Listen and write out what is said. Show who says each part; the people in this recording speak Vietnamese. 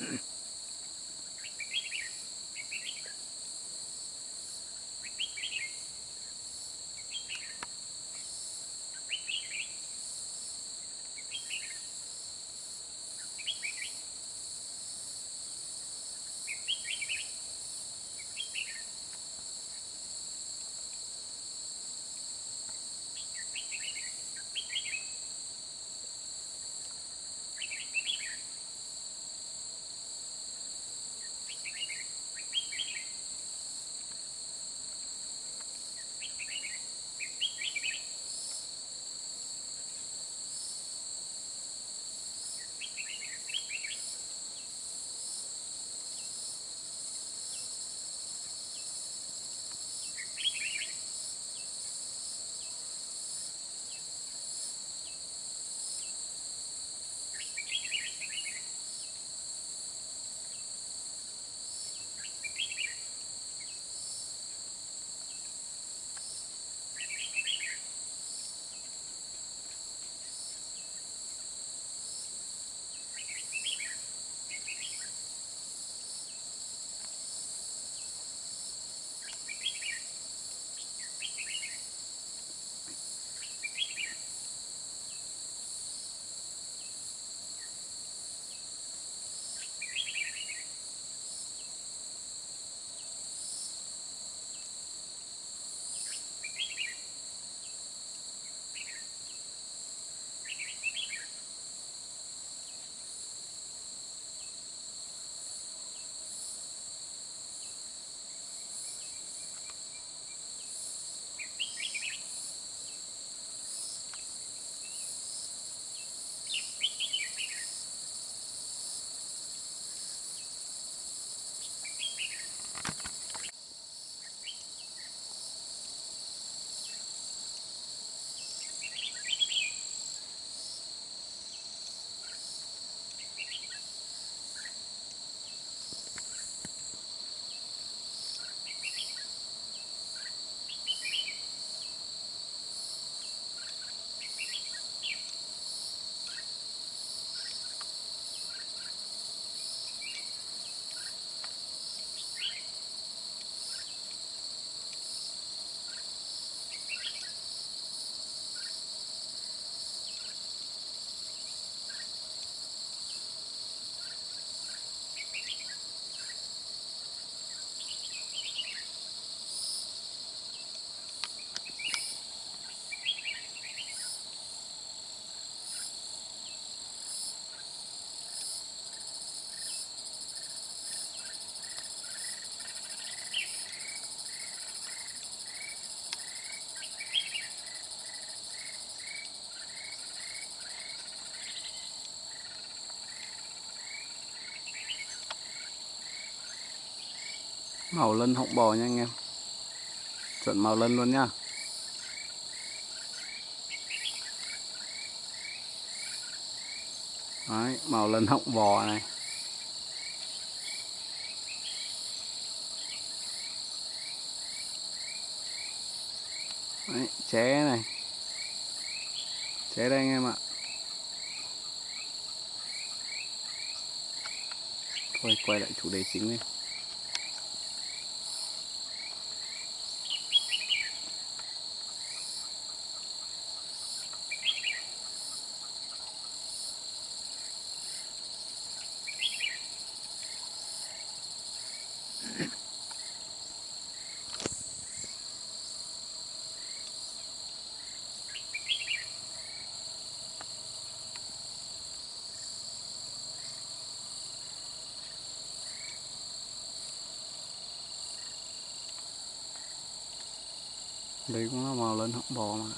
Speaker 1: Mm-hmm. Màu lân họng bò nha anh em. Chuẩn màu lân luôn nha, Đấy, màu lân họng bò này. Đấy, ché này. Ché đây anh em ạ. Thôi quay lại chủ đề chính đi. Đây cũng là màu lên họng bò mà.